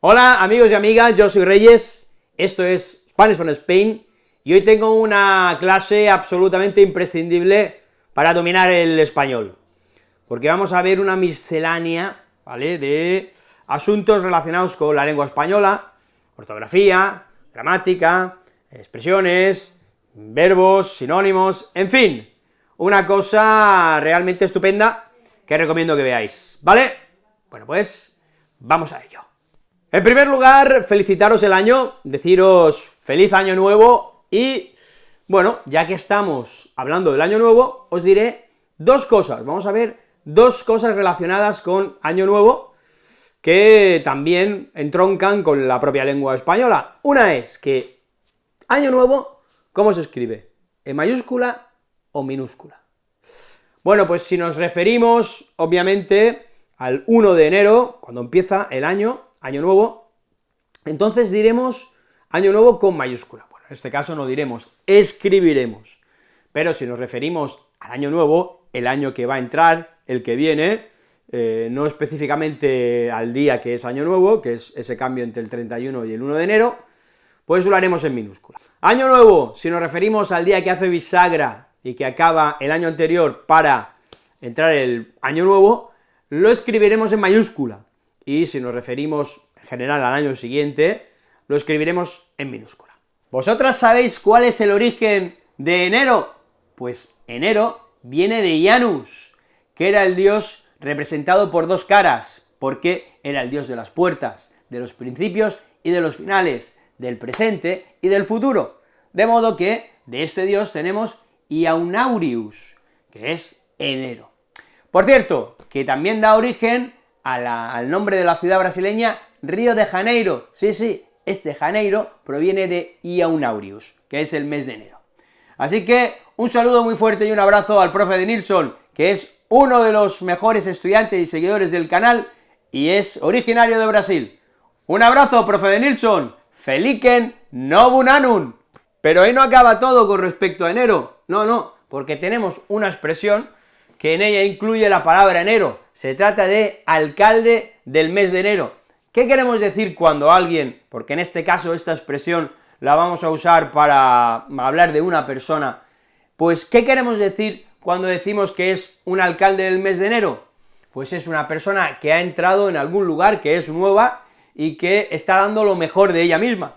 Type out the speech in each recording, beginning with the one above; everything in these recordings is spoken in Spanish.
Hola amigos y amigas, yo soy Reyes, esto es Spanish from Spain, y hoy tengo una clase absolutamente imprescindible para dominar el español, porque vamos a ver una miscelánea, ¿vale?, de asuntos relacionados con la lengua española, ortografía, gramática, expresiones, verbos, sinónimos, en fin, una cosa realmente estupenda que recomiendo que veáis, ¿vale? Bueno, pues vamos a ello. En primer lugar, felicitaros el año, deciros feliz año nuevo y, bueno, ya que estamos hablando del año nuevo, os diré dos cosas, vamos a ver dos cosas relacionadas con año nuevo, que también entroncan con la propia lengua española. Una es que año nuevo, ¿cómo se escribe? ¿En mayúscula o minúscula? Bueno, pues si nos referimos, obviamente, al 1 de enero, cuando empieza el año, año nuevo, entonces diremos año nuevo con mayúscula. Bueno, en este caso no diremos, escribiremos. Pero si nos referimos al año nuevo, el año que va a entrar, el que viene, eh, no específicamente al día que es año nuevo, que es ese cambio entre el 31 y el 1 de enero, pues lo haremos en minúscula. Año nuevo, si nos referimos al día que hace bisagra y que acaba el año anterior para entrar el año nuevo, lo escribiremos en mayúscula, y si nos referimos en general al año siguiente, lo escribiremos en minúscula. ¿Vosotras sabéis cuál es el origen de enero? Pues enero viene de Janus, que era el dios representado por dos caras, porque era el dios de las puertas, de los principios y de los finales, del presente y del futuro, de modo que de este dios tenemos Iaunarius, que es enero. Por cierto, que también da origen al nombre de la ciudad brasileña Río de Janeiro, sí, sí, este Janeiro proviene de Iaunarius, que es el mes de enero. Así que un saludo muy fuerte y un abrazo al profe de Nilsson, que es uno de los mejores estudiantes y seguidores del canal, y es originario de Brasil. Un abrazo, profe de Nilsson, feliken nobunanun. Pero ahí no acaba todo con respecto a enero, no, no, porque tenemos una expresión que en ella incluye la palabra enero, se trata de alcalde del mes de enero. ¿Qué queremos decir cuando alguien, porque en este caso esta expresión la vamos a usar para hablar de una persona, pues ¿qué queremos decir cuando decimos que es un alcalde del mes de enero? Pues es una persona que ha entrado en algún lugar que es nueva y que está dando lo mejor de ella misma.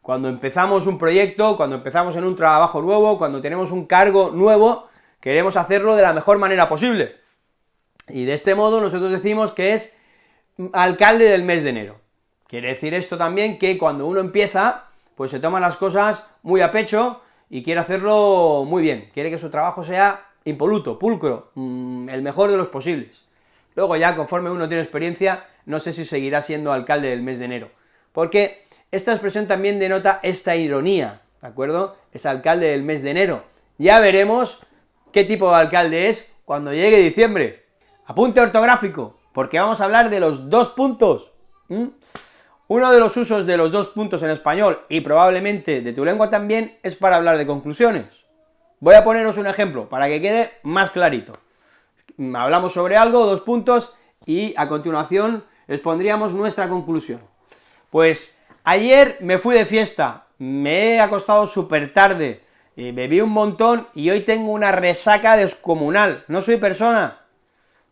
Cuando empezamos un proyecto, cuando empezamos en un trabajo nuevo, cuando tenemos un cargo nuevo, queremos hacerlo de la mejor manera posible. Y de este modo nosotros decimos que es alcalde del mes de enero. Quiere decir esto también que cuando uno empieza, pues se toma las cosas muy a pecho y quiere hacerlo muy bien, quiere que su trabajo sea impoluto, pulcro, mm, el mejor de los posibles. Luego ya, conforme uno tiene experiencia, no sé si seguirá siendo alcalde del mes de enero, porque esta expresión también denota esta ironía, ¿de acuerdo? Es alcalde del mes de enero. Ya veremos qué tipo de alcalde es cuando llegue diciembre. Apunte ortográfico, porque vamos a hablar de los dos puntos. Uno de los usos de los dos puntos en español, y probablemente de tu lengua también, es para hablar de conclusiones. Voy a poneros un ejemplo, para que quede más clarito. Hablamos sobre algo, dos puntos, y a continuación expondríamos nuestra conclusión. Pues, ayer me fui de fiesta, me he acostado súper tarde, bebí un montón y hoy tengo una resaca descomunal, no soy persona.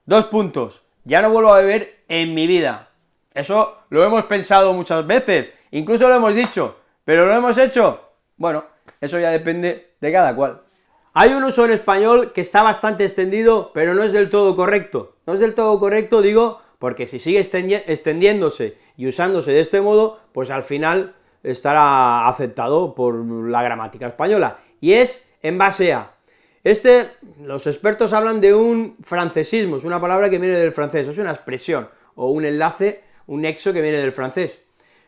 Dos puntos, ya no vuelvo a beber en mi vida. Eso lo hemos pensado muchas veces, incluso lo hemos dicho, pero lo hemos hecho. Bueno, eso ya depende de cada cual. Hay un uso en español que está bastante extendido, pero no es del todo correcto. No es del todo correcto, digo, porque si sigue extendiéndose y usándose de este modo, pues al final estará aceptado por la gramática española y es en base a. Este, los expertos hablan de un francesismo, es una palabra que viene del francés, es una expresión, o un enlace, un nexo que viene del francés.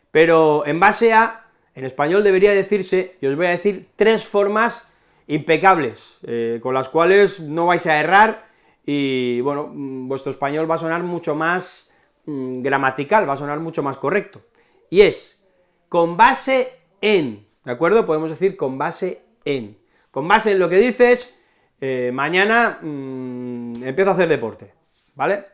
Pero en base a, en español debería decirse, y os voy a decir tres formas impecables, eh, con las cuales no vais a errar, y bueno, mm, vuestro español va a sonar mucho más mm, gramatical, va a sonar mucho más correcto. Y es, con base en, ¿de acuerdo? Podemos decir con base en. Con base en lo que dices, eh, mañana mmm, empiezo a hacer deporte, ¿vale?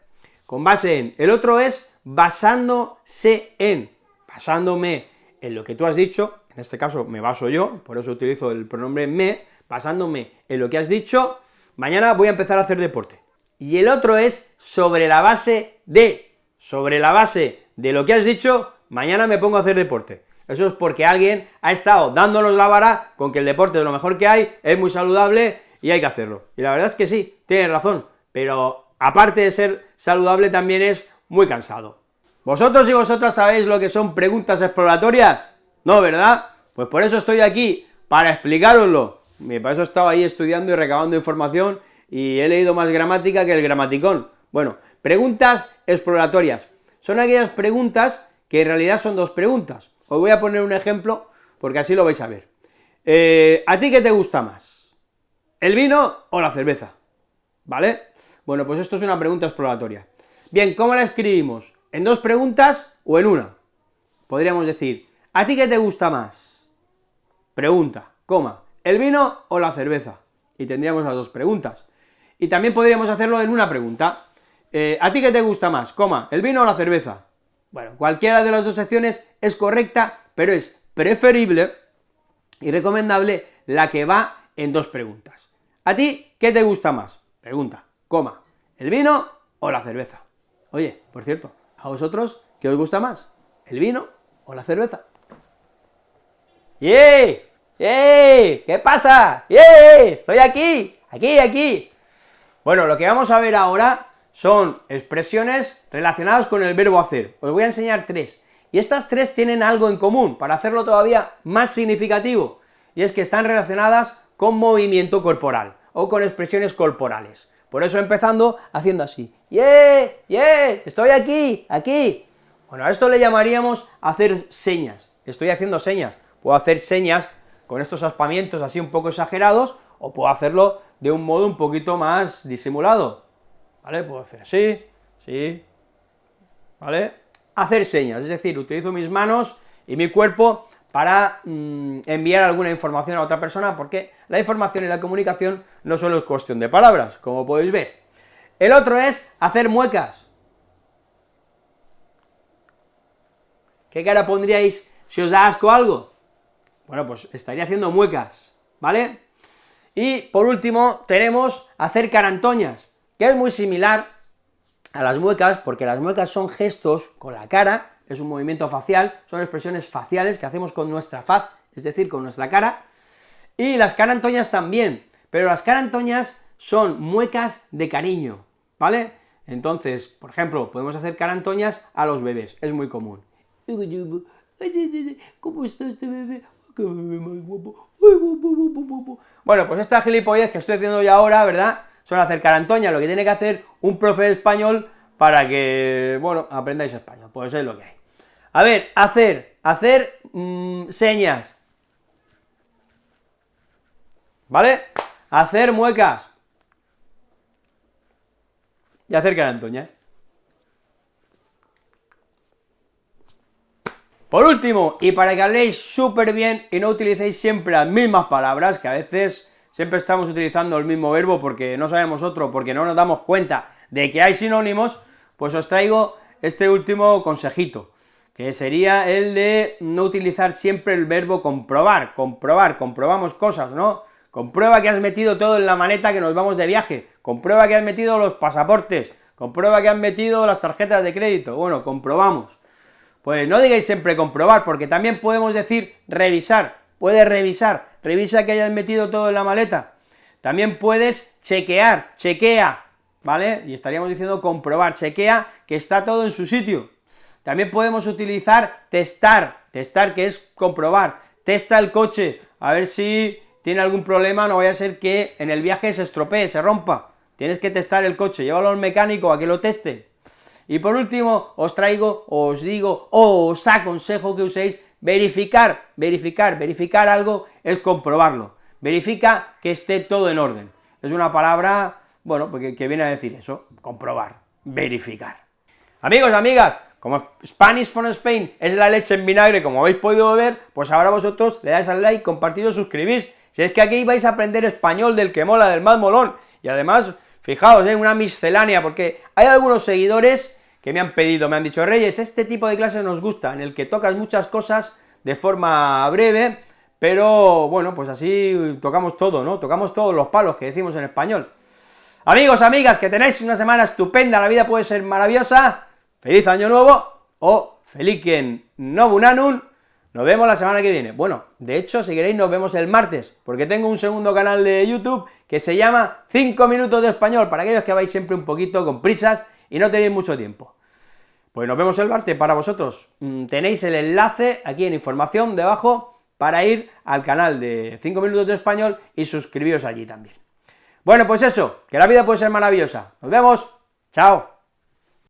Con base en. El otro es basándose en, basándome en lo que tú has dicho, en este caso me baso yo, por eso utilizo el pronombre me, basándome en lo que has dicho, mañana voy a empezar a hacer deporte. Y el otro es sobre la base de, sobre la base de lo que has dicho, mañana me pongo a hacer deporte. Eso es porque alguien ha estado dándonos la vara con que el deporte es lo mejor que hay, es muy saludable y hay que hacerlo. Y la verdad es que sí, tienes razón, pero aparte de ser saludable también es muy cansado. ¿Vosotros y vosotras sabéis lo que son preguntas exploratorias? No, ¿verdad? Pues por eso estoy aquí, para explicaroslo. Para eso he estado ahí estudiando y recabando información y he leído más gramática que el gramaticón. Bueno, preguntas exploratorias. Son aquellas preguntas que en realidad son dos preguntas. Os voy a poner un ejemplo, porque así lo vais a ver. Eh, ¿A ti qué te gusta más? ¿El vino o la cerveza? ¿Vale? Bueno, pues esto es una pregunta exploratoria. Bien, ¿cómo la escribimos? ¿En dos preguntas o en una? Podríamos decir, ¿a ti qué te gusta más? Pregunta, coma, ¿el vino o la cerveza? Y tendríamos las dos preguntas. Y también podríamos hacerlo en una pregunta. Eh, ¿A ti qué te gusta más? Coma, ¿el vino o la cerveza? Bueno, cualquiera de las dos secciones es correcta, pero es preferible y recomendable la que va en dos preguntas. ¿A ti qué te gusta más? Pregunta, coma, ¿el vino o la cerveza? Oye, por cierto, ¿A vosotros qué os gusta más? ¿El vino o la cerveza? ¡Yeah! ¡Yeah! ¿Qué pasa? ¡Yeah! Estoy aquí, aquí, aquí. Bueno, lo que vamos a ver ahora son expresiones relacionadas con el verbo hacer. Os voy a enseñar tres, y estas tres tienen algo en común, para hacerlo todavía más significativo, y es que están relacionadas con movimiento corporal, o con expresiones corporales. Por eso empezando haciendo así, ¡yeah! ¡yeah! ¡estoy aquí! ¡aquí! Bueno, a esto le llamaríamos hacer señas, estoy haciendo señas, puedo hacer señas con estos aspamientos así un poco exagerados, o puedo hacerlo de un modo un poquito más disimulado, ¿vale? Puedo hacer así, sí, ¿vale? Hacer señas, es decir, utilizo mis manos y mi cuerpo para mm, enviar alguna información a otra persona, porque la información y la comunicación no solo es cuestión de palabras, como podéis ver. El otro es hacer muecas. ¿Qué cara pondríais si os da asco algo? Bueno, pues estaría haciendo muecas, ¿vale? Y por último tenemos hacer carantoñas, que es muy similar a las muecas, porque las muecas son gestos con la cara, es un movimiento facial, son expresiones faciales que hacemos con nuestra faz, es decir, con nuestra cara, y las carantoñas también, pero las carantoñas son muecas de cariño, ¿vale? Entonces, por ejemplo, podemos hacer carantoñas a los bebés, es muy común. ¿Cómo está este bebé? Bueno, pues esta gilipollez que estoy haciendo ya ahora, ¿verdad?, son hacer carantoñas, lo que tiene que hacer un profe de español para que, bueno, aprendáis español, pues es lo que hay. A ver, hacer, hacer mm, señas, ¿vale? Hacer muecas, y hacer carantoñas. Por último, y para que habléis súper bien y no utilicéis siempre las mismas palabras, que a veces siempre estamos utilizando el mismo verbo porque no sabemos otro, porque no nos damos cuenta de que hay sinónimos, pues os traigo este último consejito, que sería el de no utilizar siempre el verbo comprobar, comprobar, comprobamos cosas, ¿no? Comprueba que has metido todo en la maneta que nos vamos de viaje, comprueba que has metido los pasaportes, comprueba que has metido las tarjetas de crédito, bueno, comprobamos. Pues no digáis siempre comprobar, porque también podemos decir revisar, puedes revisar, revisa que hayas metido todo en la maleta. También puedes chequear, chequea, ¿vale? Y estaríamos diciendo comprobar, chequea que está todo en su sitio. También podemos utilizar testar, testar que es comprobar, testa el coche, a ver si tiene algún problema, no vaya a ser que en el viaje se estropee, se rompa. Tienes que testar el coche, llévalo al mecánico a que lo teste. Y por último, os traigo, os digo, o os aconsejo que uséis verificar, verificar, verificar algo es comprobarlo. Verifica que esté todo en orden. Es una palabra, bueno, porque, que viene a decir eso, comprobar, verificar. Amigos, amigas, como Spanish from Spain es la leche en vinagre, como habéis podido ver, pues ahora vosotros le dais al like, compartido, suscribís, si es que aquí vais a aprender español del que mola, del más molón, y además, fijaos, hay ¿eh? una miscelánea, porque hay algunos seguidores que me han pedido, me han dicho, Reyes, este tipo de clases nos gusta, en el que tocas muchas cosas de forma breve, pero bueno, pues así tocamos todo, ¿no? Tocamos todos los palos que decimos en español. Amigos, amigas, que tenéis una semana estupenda, la vida puede ser maravillosa, feliz año nuevo, o feliken nobunanun, nos vemos la semana que viene. Bueno, de hecho, si queréis nos vemos el martes, porque tengo un segundo canal de YouTube que se llama 5 minutos de español, para aquellos que vais siempre un poquito con prisas y no tenéis mucho tiempo. Pues nos vemos el martes para vosotros. Mm, tenéis el enlace aquí en información debajo para ir al canal de 5 minutos de español y suscribiros allí también. Bueno, pues eso, que la vida puede ser maravillosa. Nos vemos, chao.